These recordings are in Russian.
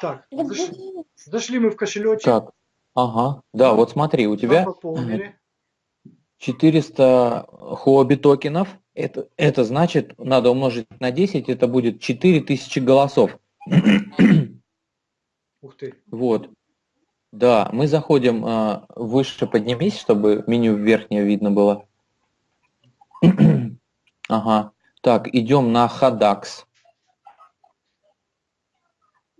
Так, зашли, зашли мы в кошелечек. Так, ага. Да, вот смотри, у тебя пополнили. 400 хобби токенов. Это, это значит, надо умножить на 10, это будет 4000 голосов. Ух ты. Вот. Да, мы заходим э, выше, поднимись, чтобы меню верхнее видно было. ага. Так, идем на Hadax.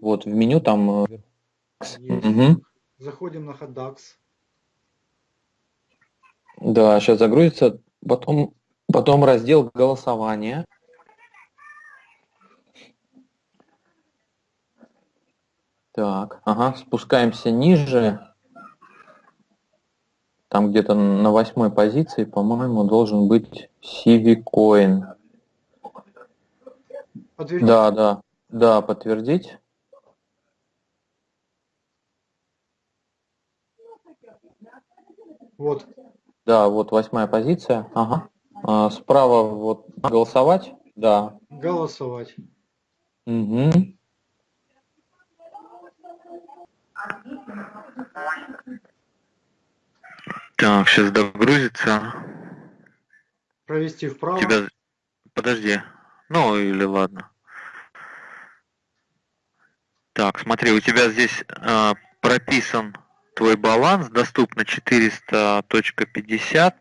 Вот, в меню там... Мгм. Заходим на Hadax. Да, сейчас загрузится. Потом, потом раздел голосования. Так, ага, спускаемся ниже. Там где-то на восьмой позиции, по-моему, должен быть Civicoin. Подтвердить. Да, да, да, подтвердить. Вот. Да, вот восьмая позиция. Ага. А, справа вот голосовать. Да. Голосовать. Угу. Так, сейчас догрузится. Провести вправо. Тебя... Подожди. Ну, или ладно. Так, смотри, у тебя здесь э, прописан твой баланс, доступно 400.50.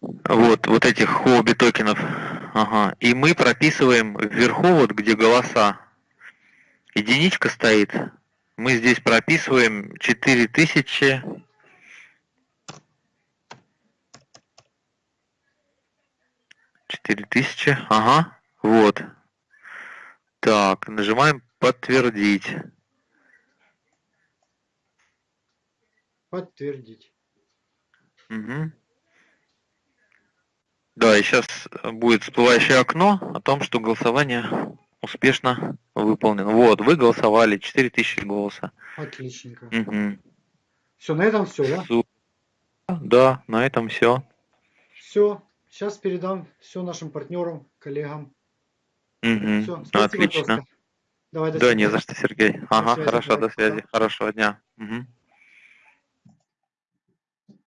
Вот, вот этих хобби токенов. Ага. И мы прописываем вверху, вот где голоса, единичка стоит. Мы здесь прописываем 4000 Четыре тысячи, ага, вот. Так, нажимаем подтвердить. Подтвердить. Мгм. Да, и сейчас будет всплывающее окно о том, что голосование успешно выполнено. Вот, вы голосовали, 4000 голоса. Отличненько. Мгм. Все, на этом все, да? Да, на этом все. Все. Сейчас передам все нашим партнерам, коллегам. Все. Спасибо, Отлично. Давай, до Да, не за что, Сергей. Ага, связи, хорошо, до связи. Хорошего дня. Мгм.